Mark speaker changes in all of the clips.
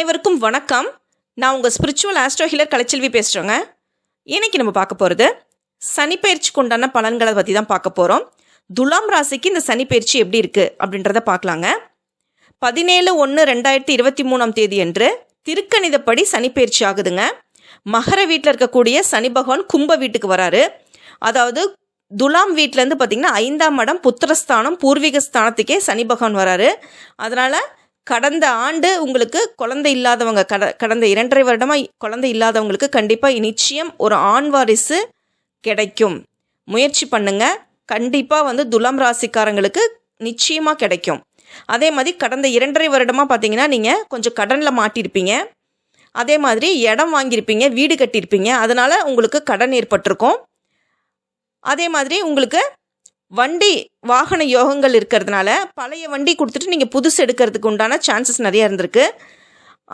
Speaker 1: அனைவருக்கும் வணக்கம். நான் உங்கள் ஸ்பிரிச்சுவல் ஆஸ்ட்ரோ ஹீலர் கலைச்செல்வி பேசுகிறேங்க இன்னைக்கு நம்ம பார்க்க போகிறது சனிப்பெயர்ச்சிக்கு உண்டான பலன்களை பற்றி தான் பார்க்க போகிறோம் துலாம் ராசிக்கு இந்த சனிப்பயிற்சி எப்படி இருக்குது அப்படின்றத பார்க்கலாங்க. பதினேழு ஒன்று ரெண்டாயிரத்தி இருபத்தி மூணாம் தேதி அன்று திருக்கணிதப்படி சனிப்பெயர்ச்சி ஆகுதுங்க. மகர வீட்டில் இருக்கக்கூடிய சனி பகவான் கும்ப வீட்டுக்கு வராரு. அதாவது துலாம் வீட்டிலேருந்து பார்த்தீங்கன்னா ஐந்தாம் இடம் புத்திரஸ்தானம் பூர்வீக ஸ்தானத்துக்கே சனி பகவான் வராரு. அதனால் கடந்த ஆண்டு உங்களுக்கு குழந்தை இல்லாதவங்க கட கடந்த இரண்டரை வருடமாக குழந்தை இல்லாதவங்களுக்கு கண்டிப்பாக நிச்சயம் ஒரு ஆண் வாரிசு கிடைக்கும். முயற்சி பண்ணுங்க. கண்டிப்பாக வந்து துலாம் ராசிக்காரங்களுக்கு நிச்சயமாக கிடைக்கும். அதே மாதிரி கடந்த இரண்டரை வருடமாக பார்த்தீங்கன்னா நீங்கள் கொஞ்சம் கடனில் மாட்டியிருப்பீங்க அதே மாதிரி இடம் வாங்கியிருப்பீங்க வீடு கட்டியிருப்பீங்க. அதனால் உங்களுக்கு கடன் ஏற்பட்டிருக்கும். அதே மாதிரி உங்களுக்கு வண்டி வாகன யோகங்கள் இருக்கிறதுனால பழைய வண்டி கொடுத்துட்டு நீங்கள் புதுசு எடுக்கிறதுக்கு உண்டான சான்சஸ் நிறைய இருந்திருக்கு.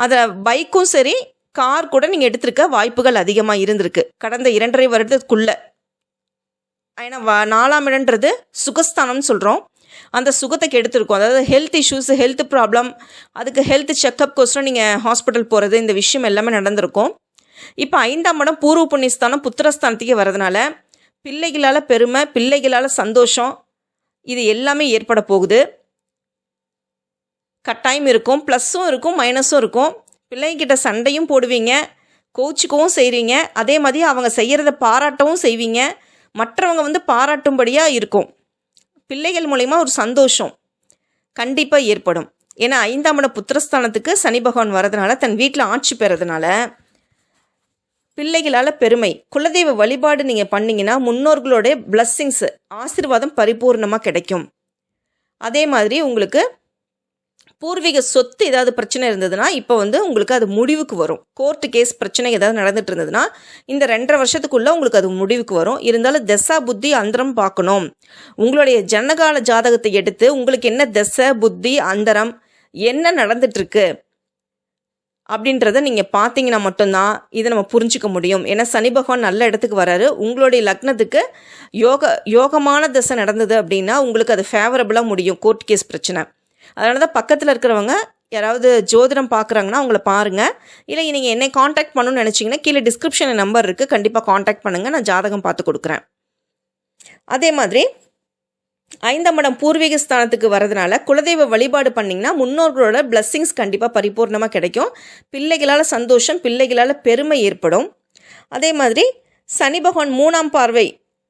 Speaker 1: அதில் பைக்கும் சரி கார் கூட நீங்கள் எடுத்திருக்க வாய்ப்புகள் அதிகமாக இருந்திருக்கு. கடந்த இரண்டரை வருடத்துக்குள்ளே. ஏன்னா வ நாலாம் இடன்றது சுகஸ்தானம்னு சொல்கிறோம் அந்த சுகத்தை கெடுத்திருக்கும். அதாவது ஹெல்த் இஷ்யூஸ் ஹெல்த் ப்ராப்ளம் அதுக்கு ஹெல்த் செக்கப்கோசரம் நீங்கள் ஹாஸ்பிட்டல் போகிறது இந்த விஷயம் எல்லாமே நடந்திருக்கும். இப்போ ஐந்தாம் இடம் பூர்வ புண்ணியஸ்தானம் புத்திரஸ்தானத்துக்கே வரதுனால பிள்ளைகளால் பெருமை பிள்ளைகளால் சந்தோஷம் இது எல்லாமே ஏற்பட போகுது. கட்டாயம் இருக்கும் ப்ளஸ்ஸும் இருக்கும் மைனஸும் இருக்கும். பிள்ளைங்கிட்ட சண்டையும் போடுவீங்க கோச்சிக்கவும் செய்கிறீங்க அதே மாதிரி அவங்க செய்கிறத பாராட்டவும் செய்வீங்க. மற்றவங்க வந்து பாராட்டும்படியாக இருக்கும். பிள்ளைகள் மூலயமா ஒரு சந்தோஷம் கண்டிப்பாக ஏற்படும். ஏன்னா ஐந்தாம் இட புத்திரஸ்தானத்துக்கு சனி பகவான் வரதுனால தன் வீட்டில் ஆட்சி பெறதுனால பிள்ளைகளால் பெருமை. குலதெய்வ வழிபாடு நீங்கள் பண்ணீங்கன்னா முன்னோர்களுடைய பிளஸ்ஸிங்ஸ் ஆசீர்வாதம் பரிபூர்ணமாக கிடைக்கும். அதே மாதிரி உங்களுக்கு பூர்வீக சொத்து ஏதாவது பிரச்சனை இருந்ததுன்னா இப்போ வந்து உங்களுக்கு அது முடிவுக்கு வரும். கோர்ட்டு கேஸ் பிரச்சனை ஏதாவது நடந்துட்டு இருந்ததுன்னா இந்த ரெண்டரை வருஷத்துக்குள்ளே உங்களுக்கு அது முடிவுக்கு வரும். இருந்தாலும் தசா புத்தி அந்தரம் பார்க்கணும். உங்களுடைய ஜனகால ஜாதகத்தை எடுத்து உங்களுக்கு என்ன தசை புத்தி அந்தரம் என்ன நடந்துட்டுருக்கு அப்படின்றத நீங்கள் பார்த்தீங்கன்னா மட்டும்தான் இதை நம்ம புரிஞ்சிக்க முடியும். ஏன்னா சனி பகவான் நல்ல இடத்துக்கு வராரு. உங்களுடைய லக்னத்துக்கு யோக யோகமான தசை நடந்தது அப்படின்னா உங்களுக்கு அது ஃபேவரபுளாக முடியும். கோர்ட் கேஸ் பிரச்சனை. அதனால தான் பக்கத்தில் இருக்கிறவங்க யாராவது ஜோதிடம் பார்க்குறாங்கன்னா அவங்கள பாருங்கள் இல்லை நீங்கள் என்னை காண்டாக்ட் பண்ணணும்னு நினச்சிங்கன்னா கீழே டிஸ்கிரிப்ஷனில் நம்பர் இருக்குது கண்டிப்பாக காண்டாக்ட் பண்ணுங்கள் நான் ஜாதகம் பார்த்து கொடுக்குறேன். அதே மாதிரி ஐந்தாம் இடம் பூர்வீக ஸ்தானத்துக்கு வரதுனால குலதெய்வ வழிபாடு பண்ணிங்கன்னா முன்னோர்களோட பிளஸ்ஸிங்ஸ் கண்டிப்பாக பரிபூர்ணமாக கிடைக்கும். பிள்ளைகளால் சந்தோஷம் பிள்ளைகளால் பெருமை ஏற்படும். அதே மாதிரி சனி பகவான் மூணாம் பார்வை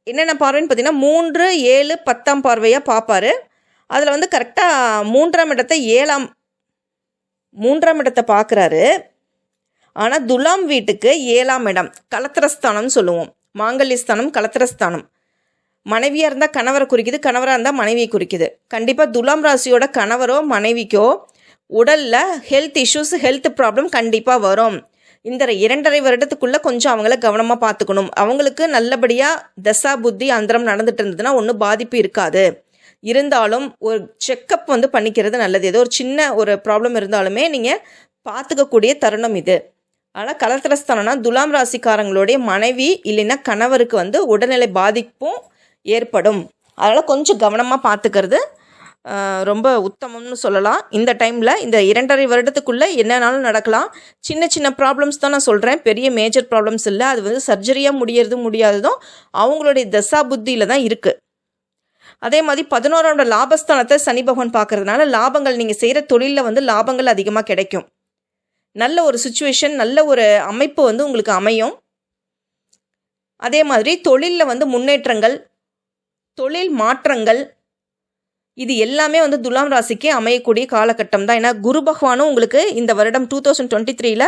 Speaker 1: என்னென்ன பார்வைன்னு பார்த்தீங்கன்னா மூன்று ஏழு பத்தாம் பார்வையாக பார்ப்பாரு. அதில் வந்து கரெக்டாக மூன்றாம் இடத்தை ஏழாம் மூன்றாம் இடத்தை பார்க்குறாரு. ஆனால் துலாம் வீட்டுக்கு ஏழாம் இடம் கலத்திரஸ்தானம்னு சொல்லுவோம். மாங்கல்யஸ்தானம் கலத்திரஸ்தானம் மனைவியாக இருந்தால் கணவரை குறிக்குது கணவராக இருந்தால் மனைவியை குறிக்குது. கண்டிப்பாக துலாம் ராசியோட கணவரோ மனைவிக்கோ உடலில் ஹெல்த் இஷ்யூஸ் ஹெல்த் ப்ராப்ளம் கண்டிப்பாக வரும். இந்த இரண்டரை வருடத்துக்குள்ளே கொஞ்சம் அவங்கள கவனமாக பார்த்துக்கணும் அவங்களுக்கு நல்லபடியாக தசா புத்தி அந்தரம் நடந்துட்டு இருந்ததுன்னா ஒன்றும் பாதிப்பு இருக்காது. இருந்தாலும் ஒரு செக்கப் வந்து பண்ணிக்கிறது நல்லது. ஏதோ ஒரு சின்ன ஒரு ப்ராப்ளம் இருந்தாலுமே நீங்கள் பார்த்துக்கக்கூடிய தருணம் இது. ஆனால் கலத்திரஸ்தானம்னா துலாம் ராசிக்காரங்களுடைய மனைவி இல்லைன்னா கணவருக்கு வந்து உடல்நிலை பாதிப்பும் ஏற்படும். அதனால் கொஞ்சம் கவனமாக பார்த்துக்கிறது ரொம்ப உத்தமம்னு சொல்லலாம். இந்த டைமில் இந்த இரண்டரை வருடத்துக்குள்ளே என்னன்னாலும் நடக்கலாம். சின்ன சின்ன ப்ராப்ளம்ஸ் தான் நான் சொல்கிறேன் பெரிய மேஜர் ப்ராப்ளம்ஸ் இல்லை. அது வந்து சர்ஜரியாக முடியறதும் முடியாததும் அவங்களுடைய தசா புத்தியில் தான் இருக்குது அதே மாதிரி பதினோரோட லாபஸ்தானத்தை சனி பகவான் பார்க்கறதுனால லாபங்கள் நீங்கள் செய்கிற தொழிலில் வந்து லாபங்கள் அதிகமாக கிடைக்கும். நல்ல ஒரு சுச்சுவேஷன் நல்ல ஒரு அமைப்பு வந்து உங்களுக்கு அமையும். அதே மாதிரி தொழிலில் வந்து முன்னேற்றங்கள் தொழில் மாற்றங்கள் இது எல்லாமே வந்து துலாம் ராசிக்கு அமையக்கூடிய காலகட்டம் தான் ஏன்னா குரு பகவானும் உங்களுக்கு இந்த வருடம் டூ தௌசண்ட் டுவெண்ட்டி த்ரீல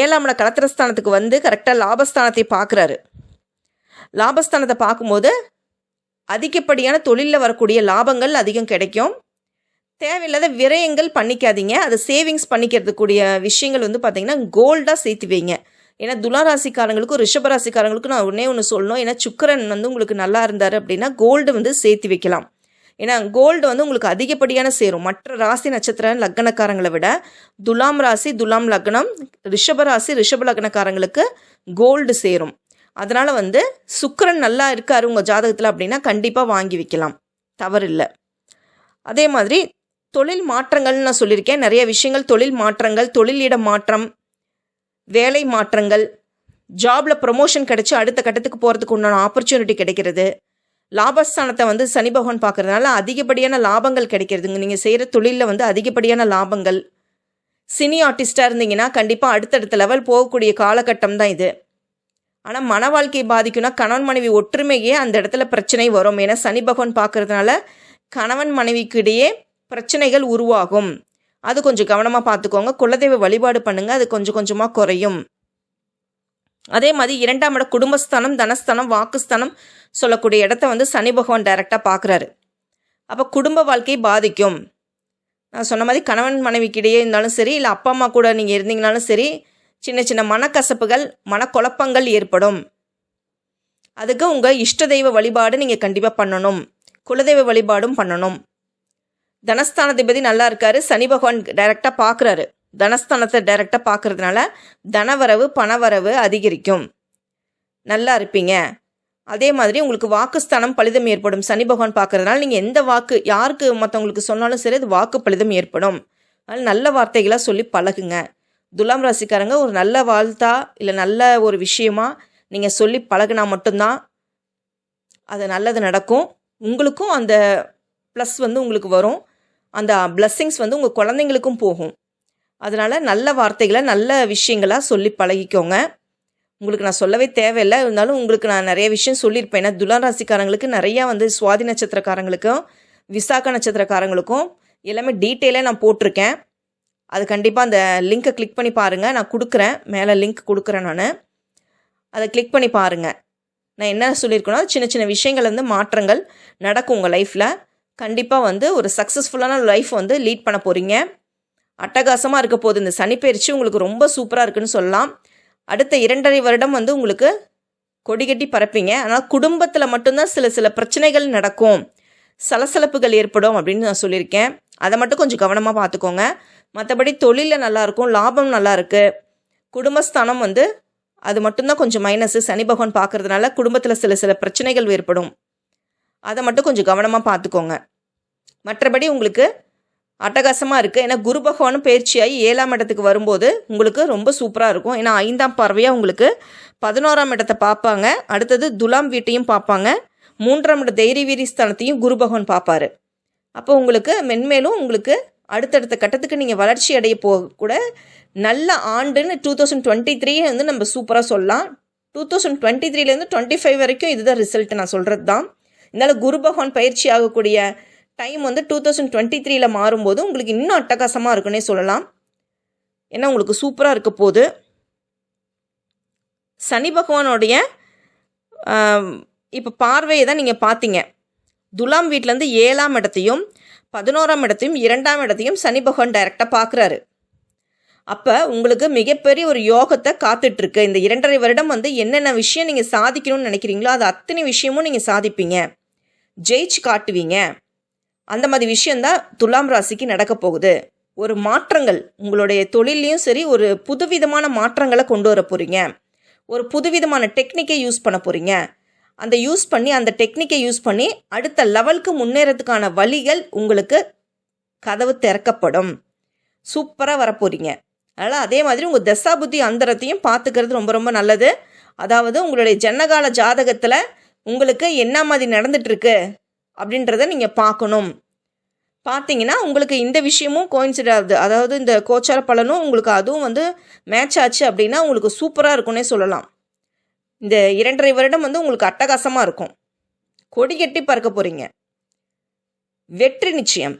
Speaker 1: ஏழாம் இட கலத்திரஸ்தானத்துக்கு வந்து கரெக்டாக லாபஸ்தானத்தை பார்க்குறாரு. லாபஸ்தானத்தை பார்க்கும்போது அதிகப்படியான தொழிலில் வரக்கூடிய லாபங்கள் அதிகம் கிடைக்கும். தேவையில்லாத விரயங்கள் பண்ணிக்காதீங்க. அதை சேவிங்ஸ் பண்ணிக்கிறதுக்கூடிய விஷயங்கள் வந்து பார்த்திங்கன்னா கோல்டாக சேர்த்து வைங்க. ஏன்னா துளாராசிக்காரங்களுக்கும் ரிஷபராசிக்காரங்களுக்கும் நான் ஒன்றே ஒன்று சொல்லணும். ஏன்னா சுக்கரன் வந்து உங்களுக்கு நல்லா இருந்தார் அப்படின்னா கோல்டு வந்து சேர்த்து வைக்கலாம். ஏன்னா கோல்டு வந்து உங்களுக்கு அதிகப்படியான சேரும். மற்ற ராசி நட்சத்திர லக்னக்காரங்களை விட துலாம் ராசி துலாம் லக்னம் ரிஷப ராசி ரிஷப லக்னக்காரங்களுக்கு கோல்டு சேரும். அதனால் வந்து சுக்கரன் நல்லா இருக்கார் உங்கள் ஜாதகத்தில் அப்படின்னா கண்டிப்பாக வாங்கி வைக்கலாம். தவறில்லை. அதே மாதிரி தொழில் மாற்றங்கள்னு நான் சொல்லியிருக்கேன். நிறைய விஷயங்கள் தொழில் மாற்றங்கள் தொழிலிட மாற்றம் வேலை மாற்றங்கள் ஜாபில் ப்ரொமோஷன் கிடச்சி அடுத்த கட்டத்துக்கு போகிறதுக்கு உண்டான ஆப்பர்ச்சுனிட்டி கிடைக்கிறது. லாபஸ்தானத்தை வந்து சனி பகவான் பார்க்கறதுனால அதிகப்படியான லாபங்கள் கிடைக்கிறதுங்க. நீங்கள் செய்கிற தொழிலில் வந்து அதிகப்படியான லாபங்கள். சினி ஆர்டிஸ்டாக இருந்தீங்கன்னா கண்டிப்பாக அடுத்தடுத்த லெவல் போகக்கூடிய காலகட்டம் தான் இது. ஆனால் மன வாழ்க்கையை பாதிக்கும்னா கணவன் மனைவி ஒற்றுமையே அந்த இடத்துல பிரச்சனை வரும். ஏன்னா சனி பகவான் பார்க்கறதுனால கணவன் மனைவிக்கு இடையே பிரச்சனைகள் உருவாகும். அது கொஞ்சம் கவனமாக பார்த்துக்கோங்க குலதெய்வ வழிபாடு பண்ணுங்கள் அது கொஞ்சம் கொஞ்சமாக குறையும். அதே மாதிரி இரண்டாம் இடம் குடும்பஸ்தானம் தனஸ்தானம் வாக்குஸ்தானம் சொல்லக்கூடிய இடத்த வந்து சனி பகவான் டைரெக்டாக பார்க்குறாரு அப்போ குடும்ப வாழ்க்கை பாதிக்கும். நான் சொன்ன மாதிரி கணவன் மனைவிக்கிடையே இருந்தாலும் சரி இல்லை அப்பா அம்மா கூட நீங்கள் இருந்தீங்கனாலும் சரி சின்ன சின்ன மனக்கசப்புகள் மனக்குழப்பங்கள் ஏற்படும். அதுக்கு உங்கள் இஷ்ட தெய்வ வழிபாடு நீங்கள் கண்டிப்பாக பண்ணணும். குலதெய்வ வழிபாடும் பண்ணணும். தனஸ்தானாதிபதி நல்லா இருக்காரு. சனி பகவான் டைரெக்டாக பார்க்குறாரு தனஸ்தானத்தை டைரெக்டாக பார்க்கறதுனால தனவரவு பணவரவு அதிகரிக்கும். நல்லா இருப்பீங்க. அதே மாதிரி உங்களுக்கு வாக்குஸ்தானம் பலிதம் ஏற்படும். சனி பகவான் பார்க்கறதுனால நீங்கள் எந்த வாக்கு யாருக்கு மற்றவங்களுக்கு சொன்னாலும் சரி அது வாக்கு பலிதம் ஏற்படும். அதனால் நல்ல வார்த்தைகளாக சொல்லி பழகுங்க. துலாம் ராசிக்காரங்க ஒரு நல்ல வாழ்த்தா இல்லை நல்ல ஒரு விஷயமா நீங்கள் சொல்லி பழகுனா மட்டும்தான் அது நல்லது நடக்கும். உங்களுக்கும் அந்த ப்ளஸ் வந்து உங்களுக்கு வரும். அந்த பிளஸ்ஸிங்ஸ் வந்து உங்கள் குழந்தைங்களுக்கும் போகும். அதனால் நல்ல வார்த்தைகளை நல்ல விஷயங்களாக சொல்லி பழகிக்கோங்க. உங்களுக்கு நான் சொல்லவே தேவையில்லை. இருந்தாலும் உங்களுக்கு நான் நிறைய விஷயம் சொல்லியிருப்பேன். ஏன்னா துலாம் ராசிக்காரங்களுக்கு நிறையா வந்து சுவாதி நட்சத்திரக்காரங்களுக்கும் விசாக நட்சத்திரக்காரங்களுக்கும் எல்லாமே டீட்டெயிலாக நான் போட்டிருக்கேன். அது கண்டிப்பாக அந்த லிங்க்கை கிளிக் பண்ணி பாருங்கள் நான் கொடுக்குறேன். மேலே லிங்க் கொடுக்குறேன் நான். அதை கிளிக் பண்ணி பாருங்கள் நான் என்ன சொல்லியிருக்கேன்னா சின்ன சின்ன விஷயங்கள் வந்து மாற்றங்கள் நடக்கும் உங்கள் லைஃப்பில் கண்டிப்பாக வந்து ஒரு சக்ஸஸ்ஃபுல்லான லைஃப் வந்து லீட் பண்ண போகிறீங்க அட்டகாசமாக இருக்க போகுது. இந்த சனிப்பயிற்சி உங்களுக்கு ரொம்ப சூப்பராக இருக்குன்னு சொல்லலாம். அடுத்த இரண்டரை வருடம் வந்து உங்களுக்கு கொடிகட்டி பறப்பீங்க. ஆனால் குடும்பத்தில் மட்டும்தான் சில சில பிரச்சனைகள் நடக்கும். சலசலப்புகள் ஏற்படும் அப்படின்னு நான் சொல்லியிருக்கேன். அதை மட்டும் கொஞ்சம் கவனமாக பார்த்துக்கோங்க. மற்றபடி தொழிலில் நல்லாயிருக்கும். லாபம் நல்லா இருக்குது குடும்பஸ்தானம் வந்து அது மட்டும்தான் கொஞ்சம் மைனஸு சனி பகவான் பார்க்கறதுனால குடும்பத்தில் சில சில பிரச்சனைகள் ஏற்படும். அதை மட்டும் கொஞ்சம் கவனமாக பார்த்துக்கோங்க. மற்றபடி உங்களுக்கு அட்டகாசமாக இருக்குது ஏன்னா குரு பகவானும் பயிற்சியாகி ஏழாம் இடத்துக்கு வரும்போது உங்களுக்கு ரொம்ப சூப்பராக இருக்கும். ஏன்னா ஐந்தாம் பார்வையாக உங்களுக்கு பதினோராம் இடத்தை பார்ப்பாங்க. அடுத்தது துலாம் வீட்டையும் பார்ப்பாங்க. மூன்றாம் இட தைரிய வீரி ஸ்தானத்தையும் குரு பகவான் பார்ப்பாரு. அப்போ உங்களுக்கு மென்மேலும் உங்களுக்கு அடுத்தடுத்த கட்டத்துக்கு நீங்கள் வளர்ச்சி அடைய போக கூட நல்ல ஆண்டுன்னு டூ தௌசண்ட் டுவெண்ட்டி த்ரீயே வந்து நம்ம சூப்பராக சொல்லலாம். டூ தௌசண்ட் டுவெண்ட்டி த்ரீலேருந்து டுவெண்ட்டி ஃபைவ் வரைக்கும் இதுதான் ரிசல்ட் நான் சொல்கிறது தான் இருந்தாலும் குரு பகவான் பயிற்சி ஆகக்கூடிய டைம் வந்து டூ தௌசண்ட் டுவெண்ட்டி த்ரீல மாறும்போது உங்களுக்கு இன்னும் அட்டகாசமாக இருக்குன்னே சொல்லலாம். ஏன்னா உங்களுக்கு சூப்பராக இருக்க போது சனி பகவானுடைய இப்போ பார்வையை தான் நீங்கள் பார்த்தீங்க. துலாம் வீட்டிலேருந்து ஏழாம் இடத்தையும் பதினோராம் இடத்தையும் இரண்டாம் இடத்தையும் சனி பகவான் டைரெக்டாக பார்க்குறாரு. அப்போ உங்களுக்கு மிகப்பெரிய ஒரு யோகத்தை காத்துட்ருக்கு. இந்த இரண்டரை வருடம் வந்து என்னென்ன விஷயம் நீங்கள் சாதிக்கணும்னு நினைக்கிறீங்களோ அது அத்தனை விஷயமும் நீங்கள் சாதிப்பீங்க. ஜெயிச்சு காட்டுவீங்க. அந்த மாதிரி விஷயந்தான் துலாம் ராசிக்கு நடக்க போகுது. ஒரு மாற்றங்கள் உங்களுடைய தொழிலையும் சரி ஒரு புதுவிதமான மாற்றங்களை கொண்டு வர போகிறீங்க ஒரு புதுவிதமான டெக்னிக்கை யூஸ் பண்ண போகிறீங்க அந்த யூஸ் பண்ணி அந்த டெக்னிக்கை யூஸ் பண்ணி அடுத்த லெவலுக்கு முன்னேறதுக்கான வழிகள் உங்களுக்கு கதவு திறக்கப்படும். சூப்பராக வரப்போகிறீங்க அதனால் அதே மாதிரி உங்கள் தசாபுத்தி அந்தரத்தையும் பார்த்துக்கிறது ரொம்ப ரொம்ப நல்லது. அதாவது உங்களுடைய ஜன்னகால ஜாதகத்தில் உங்களுக்கு என்ன மாதிரி நடந்துட்டுருக்கு அப்படின்றத நீங்கள் பார்க்கணும். பார்த்தீங்கன்னா உங்களுக்கு இந்த விஷயமும் கோயின்சிடாது அதாவது இந்த கோச்சார பலனும் உங்களுக்கு அதுவும் வந்து மேட்ச் ஆச்சு அப்படின்னா உங்களுக்கு சூப்பராக இருக்கும்னே சொல்லலாம். இந்த இரண்டரை வருடம் வந்து உங்களுக்கு அட்டகாசமாக இருக்கும். கொடி கட்டி பறக்க போகிறீங்க வெற்றி நிச்சயம்.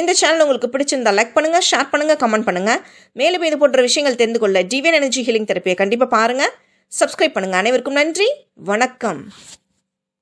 Speaker 1: இந்த சேனல் உங்களுக்கு பிடிச்சிருந்தா லைக் பண்ணுங்கள் ஷேர் பண்ணுங்கள் கமெண்ட் பண்ணுங்கள் மேலும் இது போன்ற விஷயங்கள் தெரிந்து கொள்ள டிவியன் எனர்ஜி ஹீலிங் தெரப்பியை கண்டிப்பாக பாருங்கள் சப்ஸ்கிரைப் பண்ணுங்கள் அனைவருக்கும் நன்றி. வணக்கம்.